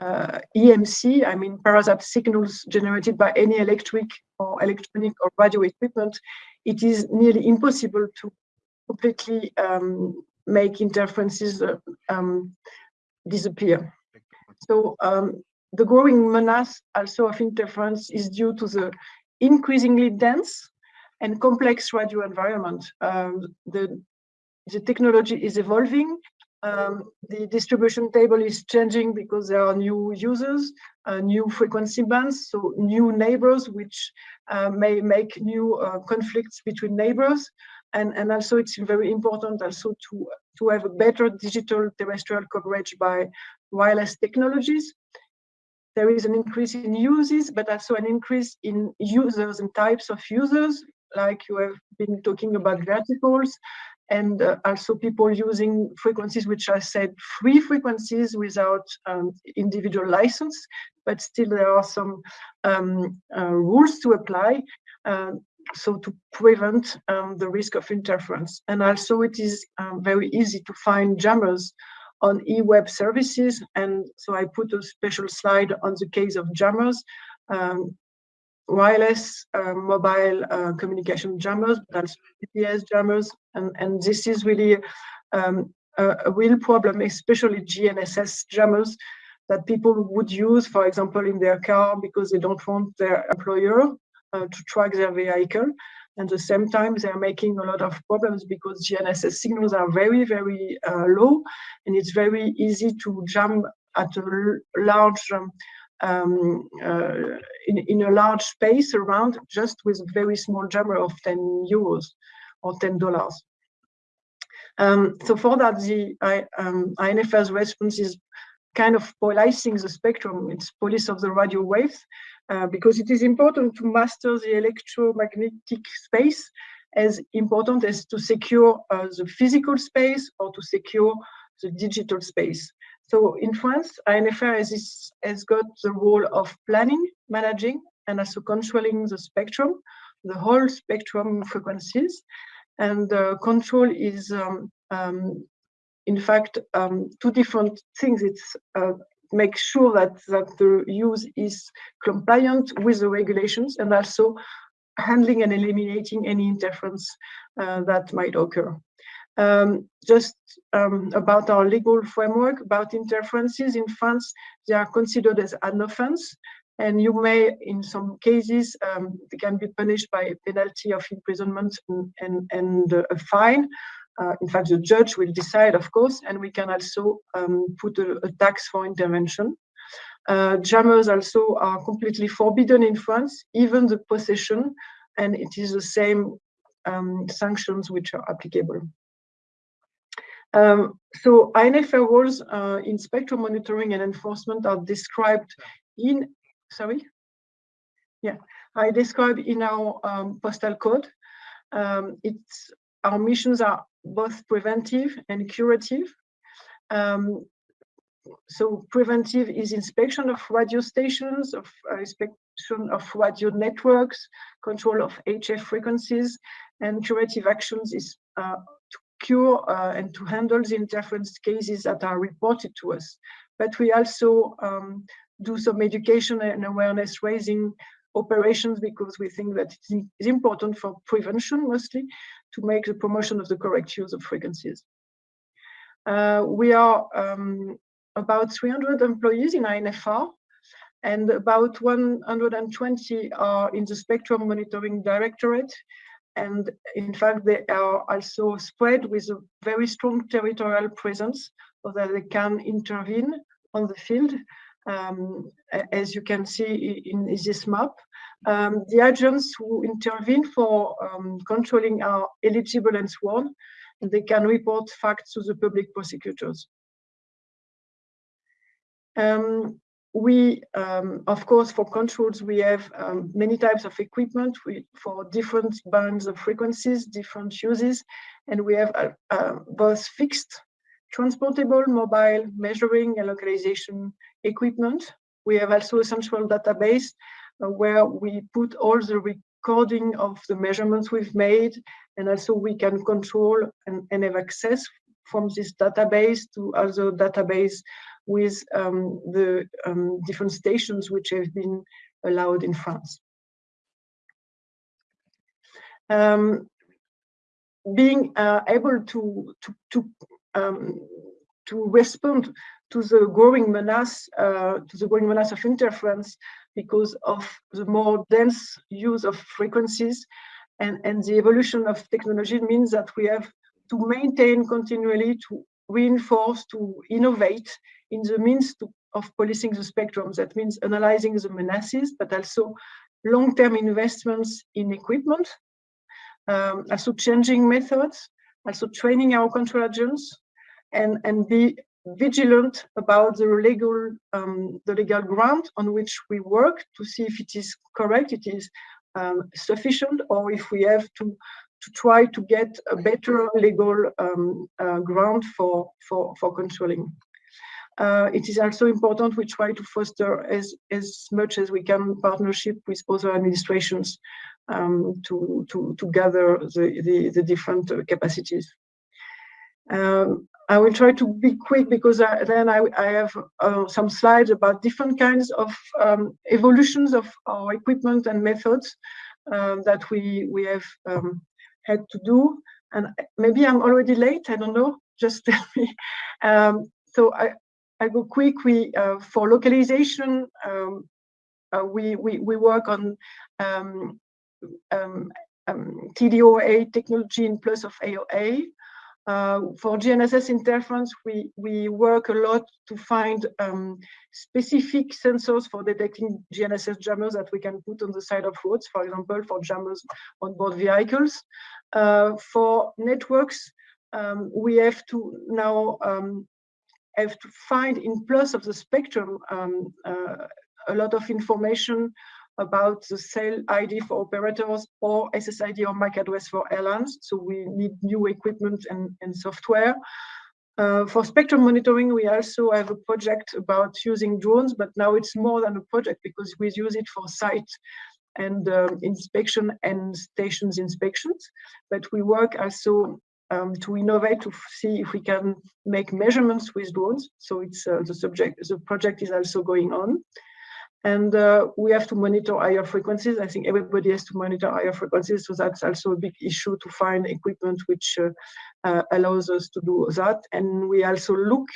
uh, EMC, I mean parasite signals generated by any electric or electronic or radio equipment, it is nearly impossible to completely um, make interferences uh, um, disappear. So um, the growing menace also of interference is due to the increasingly dense and complex radio environment. Um, the, the technology is evolving. Um, the distribution table is changing because there are new users, uh, new frequency bands, so new neighbors, which uh, may make new uh, conflicts between neighbors. And, and also it's very important also to, to have a better digital terrestrial coverage by wireless technologies. There is an increase in uses, but also an increase in users and types of users, like you have been talking about verticals, and uh, also people using frequencies which are said free frequencies without um, individual license, but still there are some um, uh, rules to apply. Uh, so to prevent um, the risk of interference. And also it is um, very easy to find jammers on e-web services. And so I put a special slide on the case of jammers, um, wireless uh, mobile uh, communication jammers, but also GPS jammers. And, and this is really um, a, a, real problem, especially GNSS jammers that people would use, for example, in their car because they don't want their employer uh, to track their vehicle. And At the same time, they're making a lot of problems because GNSS signals are very, very uh, low, and it's very easy to jam at a large um, um, uh, in, in a large space around just with a very small jammer of 10 euros or 10 dollars. Um, so for that, the I, um, ANFR's response is kind of policing the spectrum. It's police of the radio waves uh, because it is important to master the electromagnetic space as important as to secure uh, the physical space or to secure the digital space. So in France, ANFR has, has got the role of planning, managing, and also controlling the spectrum, the whole spectrum frequencies. And uh, control is, um, um, in fact, um, two different things. It's uh, make sure that, that the use is compliant with the regulations and also handling and eliminating any interference uh, that might occur. Um, just um, about our legal framework, about interferences in France, they are considered as an offense, and you may, in some cases, um, they can be punished by a penalty of imprisonment and, and, and a fine. Uh, in fact, the judge will decide, of course, and we can also um, put a, a, tax for intervention. Uh, jammers also are completely forbidden in France, even the possession, and it is the same um, sanctions which are applicable. Um, so ANFR rules uh, in spectrum monitoring and enforcement are described in, sorry? Yeah, I describe in our um, postal code. Um, it's our missions are both preventive and curative. Um, so preventive is inspection of radio stations, of uh, inspection of radio networks, control of HF frequencies, and curative actions is uh, uh, and to handle the interference cases that are reported to us. But we also um, do some education and awareness raising operations because we think that it's important for prevention mostly to make the promotion of the correct use of frequencies. Uh, we are um, about 300 employees in ANFR and about 120 are in the Spectrum Monitoring Directorate. And in fact, they are also spread with a very strong territorial presence so that they can intervene on the field um, as you can see in this map. Um, the agents who intervene for um, controlling are eligible and sworn, and they can report facts to the public prosecutors. Um, we, um, of course, for controls, we have um, many types of equipment we, for different bands of frequencies, different uses, and we have uh, uh, both fixed transportable, mobile, measuring and localization equipment. We have also a central database uh, where we put all the recording of the measurements we've made, and also we can control and, and have access from this database to other database with um, the um, different stations which have been allowed in France. Um, being uh, able to to to, um, to respond to the growing menace uh, to the growing menace of interference because of the more dense use of frequencies and and the evolution of technology means that we have to maintain continually to reinforce to innovate in the means to, of policing the spectrum. That means analyzing the menaces but also long-term investments in equipment um, also changing methods, also training our control agents, and and be vigilant about the legal um, the legal ground on which we work to see if it is correct, it is um, sufficient, or if we have to to try to get a better legal um, uh, ground for for for controlling. Uh, it is also important we try to foster as as much as we can partnership with other administrations um, to, to, to gather the, the, the different uh, capacities. Um, I will try to be quick because I, then I, I have uh, some slides about different kinds of um, evolutions of our equipment and methods um, that we, we have um, had to do. And maybe I'm already late, I don't know, just tell me. Um, so I, I go quick. We, uh, for localization, um, uh, we, we, we work on um, um, um, TDOA technology in plus of AOA. Uh, for GNSS interference, we, we work a lot to find um, specific sensors for detecting GNSS jammers that we can put on the side of roads, for example, for jammers on board vehicles. Uh, for networks, um, we have to now um, have to find in plus of the spectrum um, uh, a lot of information about the cell ID for operators or SSID or MAC address for RLANs. So we need new equipment and, and software. Uh, for spectrum monitoring, we also have a project about using drones, but now it's more than a project because we use it for site and um, inspection and stations inspections. But we work also um, to innovate to see if we can make measurements with drones. So it's uh, the subject, the project is also going on. And uh, we have to monitor higher frequencies. I think everybody has to monitor higher frequencies. So that's also a big issue to find equipment which uh, uh, allows us to do that. And we also look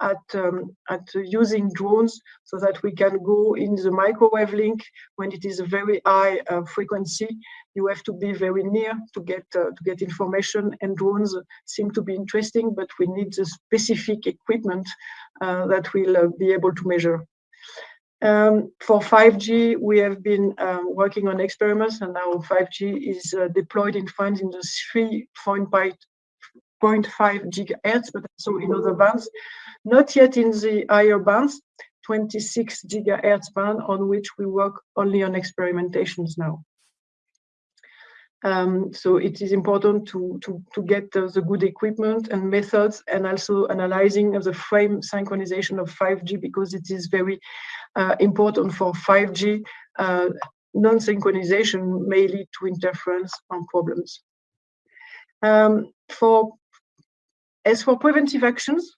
at, um, at using drones so that we can go in the microwave link when it is a very high uh, frequency. You have to be very near to get uh, to get information and drones seem to be interesting, but we need the specific equipment uh, that will be able to measure. Um, for 5G, we have been um, working on experiments and now 5G is uh, deployed in France in the 3.5 gigahertz, but also in other bands, not yet in the higher bands, 26 gigahertz band on which we work only on experimentations now. Um, so it is important to, to, to get uh, the good equipment and methods and also analyzing of the frame synchronization of 5G because it is very uh, important for 5G. Uh, Non-synchronization may lead to interference and problems. Um, for As for preventive actions,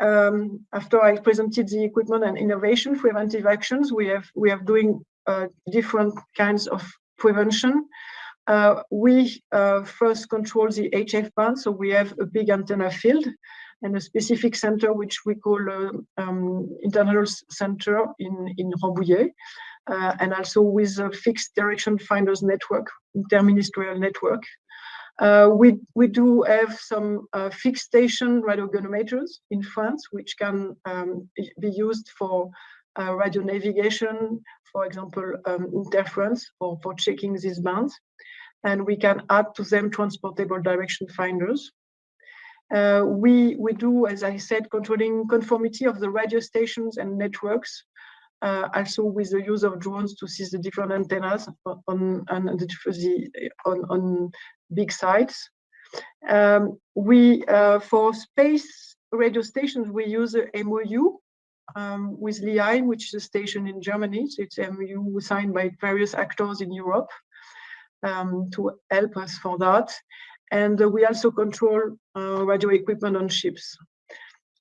um, after I presented the equipment and innovation preventive actions, we have we are doing uh, different kinds of prevention. Uh, we uh, first control the HF band, so we have a big antenna field and a specific center which we call uh, um, internal center in, in Rambouillet, uh, and also with a fixed direction finders network, interministerial network. Uh, we, we do have some uh, fixed station radiogoniometers in France, which can um, be used for radio navigation, for example, um, interference or for checking these bands and we can add to them transportable direction finders. Uh, we, we do, as I said, controlling conformity of the radio stations and networks, uh, also with the use of drones to see the different antennas on, on, the, on, on big sites. Um, we, uh, for space radio stations, we use a MOU um, with Leeheim, which is a station in Germany. So it's a MOU signed by various actors in Europe um, to help us for that. And uh, we also control uh, radio equipment on ships.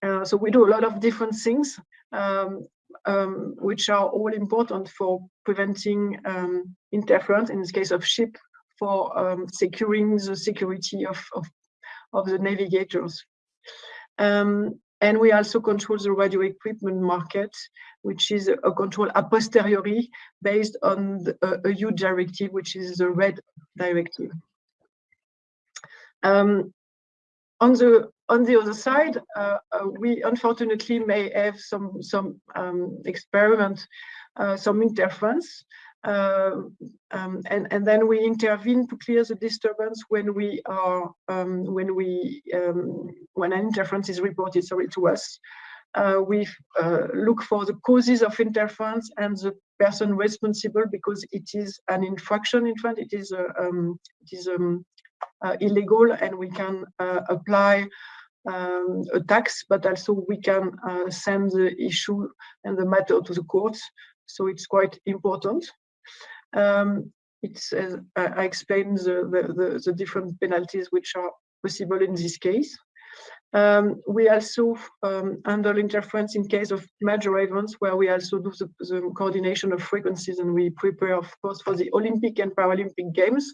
Uh, so we do a lot of different things, um, um, which are all important for preventing um, interference, in this case of ship, for um, securing the security of, of, of the navigators. Um, and we also control the radio equipment market, which is a control a posteriori based on the, a, a EU directive, which is the RED directive. Um, on the on the other side, uh, uh, we unfortunately may have some some um, experiment, uh, some interference, um, and and then we intervene to clear the disturbance when we are um, when we um, when an interference is reported. Sorry to us. Uh, we uh, look for the causes of interference and the person responsible because it is an infraction. In fact, it is a um, it is um, illegal, and we can apply um, a tax, but also we can uh, send the issue and the matter to the courts. So it's quite important. Um, it's, I explained the, the, the, the, different penalties which are possible in this case. Um, we also um, handle interference in case of major events where we also do the, the, coordination of frequencies and we prepare, of course, for the Olympic and Paralympic Games.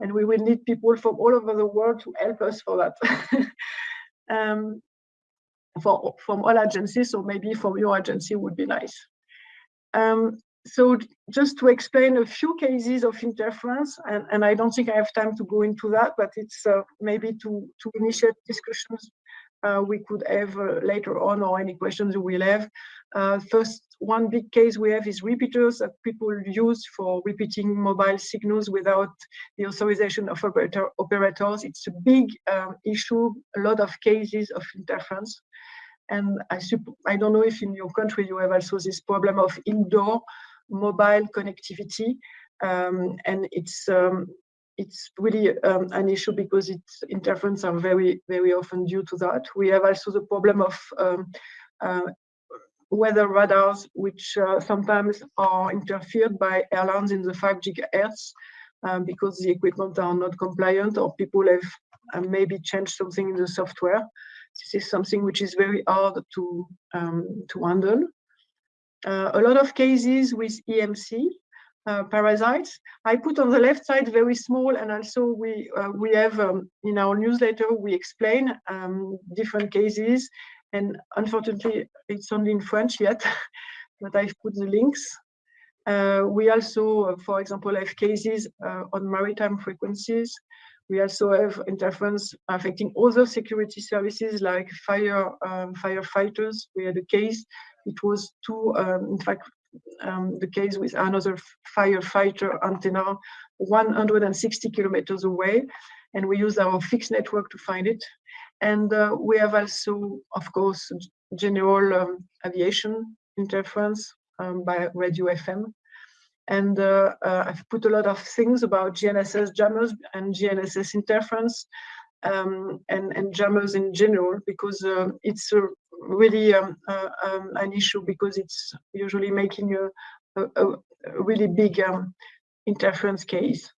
And we will need people from all over the world to help us for that. um, for, from all agencies, so maybe from your agency would be nice. Um, so just to explain a few cases of interference, and, and I don't think I have time to go into that, but it's uh, maybe to, to initiate discussions uh, we could have uh, later on or any questions will have. Uh, first, one big case we have is repeaters that people use for repeating mobile signals without the authorization of operator, operators. It's a big um, issue, a lot of cases of interference. And I, I don't know if in your country you have also this problem of indoor mobile connectivity. Um, and it's um, it's really um, an issue because its interference are very, very often due to that. We have also the problem of um, uh, weather radars, which uh, sometimes are interfered by RLANs in the 5 gigahertz um, because the equipment are not compliant or people have uh, maybe changed something in the software. This is something which is very hard to, um, to handle. Uh, a lot of cases with EMC, uh, parasites. I put on the left side very small, and also we uh, we have um, in our newsletter we explain um, different cases, and unfortunately it's only in French yet, but I've put the links. Uh, we also, for example, have cases uh, on maritime frequencies. We also have interference affecting other security services like fire um, firefighters. We had a case. It was two, um, in fact, um, the case with another firefighter antenna 160 kilometers away. And we use our fixed network to find it. And uh, we have also, of course, general um, aviation interference um, by radio FM. And uh, uh, I've put a lot of things about GNSS jammers and GNSS interference um, and, and jammers in general, because uh, it's a really um, uh, um, an issue because it's usually making a, a, a really big um, interference case.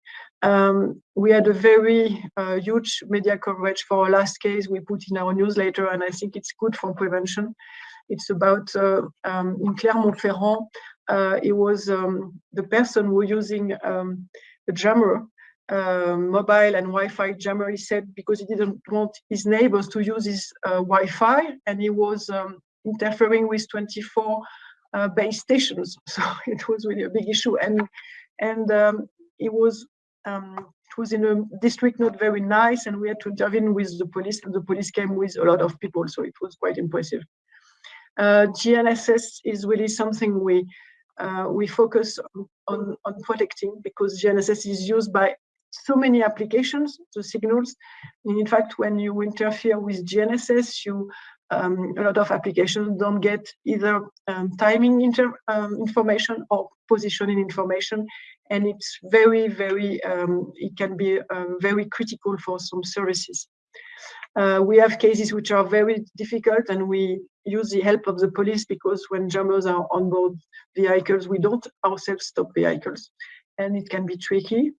Um, we had a very uh, huge media coverage for our last case we put in our newsletter, and I think it's good for prevention. It's about uh, um, in Clermont-Ferrand. Uh, it was um, the person who was using a jammer um, mobile and Wi-Fi jammer, he said, because he didn't want his neighbors to use his uh, Wi-Fi, and he was um, interfering with 24 uh, base stations. So it was really a big issue, and and um, it was um, it was in a district not very nice, and we had to intervene with the police, and the police came with a lot of people, so it was quite impressive. Uh, GNSS is really something we uh, we focus on, on, on, protecting because GNSS is used by so many applications to signals. And in fact, when you interfere with GNSS, you um, a lot of applications don't get either um, timing um, information or positioning information. And it's very, very, um, it can be um, very critical for some services. Uh, we have cases which are very difficult and we use the help of the police because when jammers are on board vehicles, we don't ourselves stop vehicles and it can be tricky.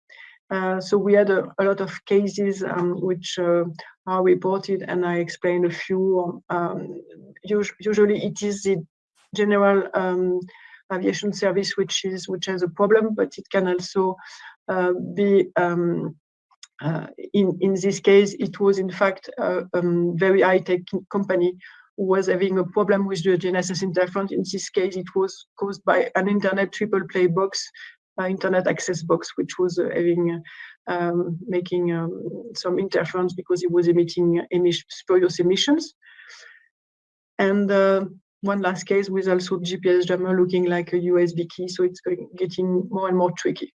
Uh, so we had a, a, lot of cases um, which uh, are reported and I explained a few. Um, usually it is the general um, aviation service which is which has a problem, but it can also uh, be um, uh, in in this case it was in fact a um, very high-tech company who was having a problem with the GNSS interference. In this case, it was caused by an internet triple play box internet access box, which was uh, having um, making um, some interference because it was emitting spurious emissions. And uh, one last case with also GPS jammer looking like a USB key, so it's getting more and more tricky.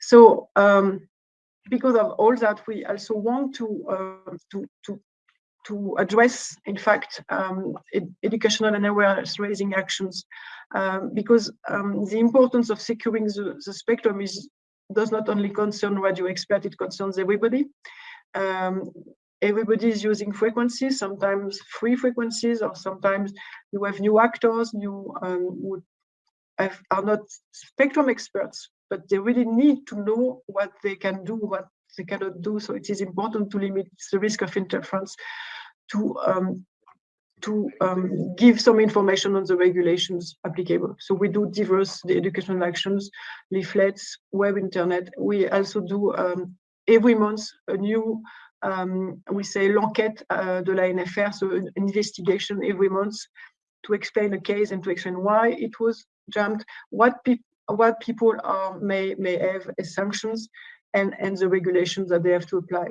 So um, because of all that, we also want to uh, to to to address, in fact, um, ed educational and awareness raising actions, um, because um, the importance of securing the, the, spectrum is does not only concern radio experts, it concerns everybody. Um, everybody is using frequencies, sometimes free frequencies, or sometimes you have new actors, new um, who have, are not spectrum experts, but they really need to know what they can do, what they cannot do. So it is important to limit the risk of interference to um, to um, give some information on the regulations applicable. So we do diverse educational actions, leaflets, web internet. We also do um, every month a new, um, we say l'enquête uh, de la NFR, so an investigation every month to explain a case and to explain why it was jammed, what, pe what people are, may, may have as sanctions, and, and the regulations that they have to apply.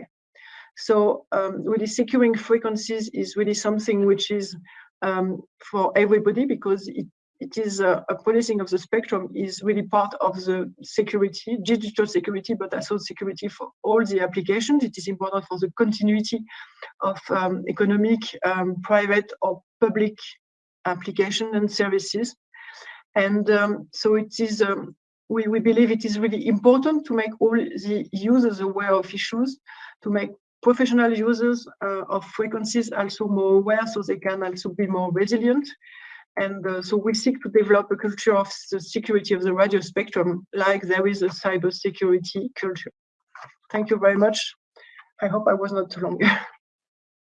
So um, really securing frequencies is really something which is um, for everybody because it, it is a, a, policing of the spectrum is really part of the security, digital security, but also security for all the applications. It is important for the continuity of um, economic, um, private or public application and services. And um, so it is um, we, we believe it is really important to make all the users aware of issues, to make professional users uh, of frequencies also more aware so they can also be more resilient. And uh, so we seek to develop a culture of the security of the radio spectrum, like there is a cyber security culture. Thank you very much. I hope I was not too long.